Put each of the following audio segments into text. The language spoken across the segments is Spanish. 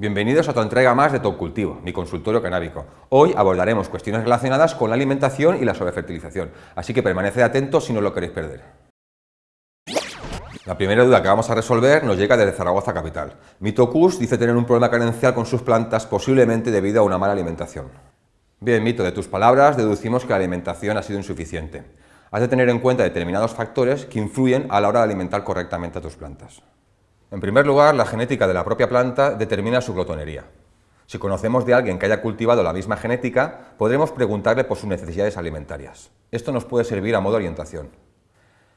Bienvenidos a tu entrega más de Top Cultivo, mi consultorio canábico. Hoy abordaremos cuestiones relacionadas con la alimentación y la sobrefertilización, así que permaneced atentos si no lo queréis perder. La primera duda que vamos a resolver nos llega desde Zaragoza capital. Mitocus dice tener un problema carencial con sus plantas, posiblemente debido a una mala alimentación. Bien, Mito, de tus palabras deducimos que la alimentación ha sido insuficiente. Has de tener en cuenta determinados factores que influyen a la hora de alimentar correctamente a tus plantas. En primer lugar, la genética de la propia planta determina su glotonería. Si conocemos de alguien que haya cultivado la misma genética, podremos preguntarle por sus necesidades alimentarias. Esto nos puede servir a modo de orientación.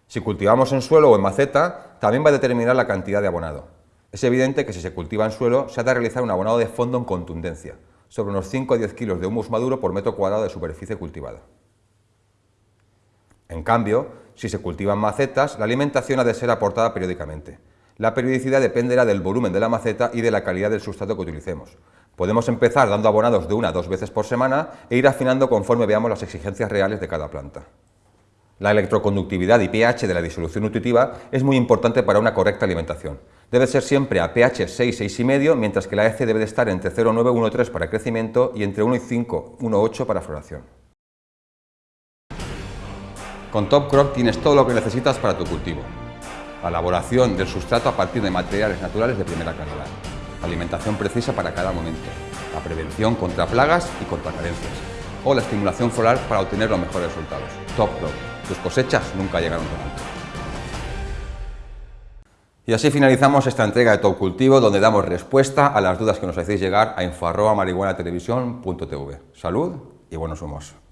Si cultivamos en suelo o en maceta, también va a determinar la cantidad de abonado. Es evidente que si se cultiva en suelo, se ha de realizar un abonado de fondo en contundencia, sobre unos 5 a 10 kilos de humus maduro por metro cuadrado de superficie cultivada. En cambio, si se cultivan macetas, la alimentación ha de ser aportada periódicamente. La periodicidad dependerá del volumen de la maceta y de la calidad del sustrato que utilicemos. Podemos empezar dando abonados de una a dos veces por semana e ir afinando conforme veamos las exigencias reales de cada planta. La electroconductividad y pH de la disolución nutritiva es muy importante para una correcta alimentación. Debe ser siempre a pH 6, 6,5, mientras que la EC debe de estar entre 0,9 y 1,3 para crecimiento y entre 1 y 5, 1,8 para floración. Con Top Crop tienes todo lo que necesitas para tu cultivo la elaboración del sustrato a partir de materiales naturales de primera calidad, alimentación precisa para cada momento, la prevención contra plagas y contra carencias, o la estimulación floral para obtener los mejores resultados. Top Crop, tus cosechas nunca llegaron tan alto. Y así finalizamos esta entrega de Top Cultivo, donde damos respuesta a las dudas que nos hacéis llegar a info.marihuanatelevisión.tv. Salud y buenos humos.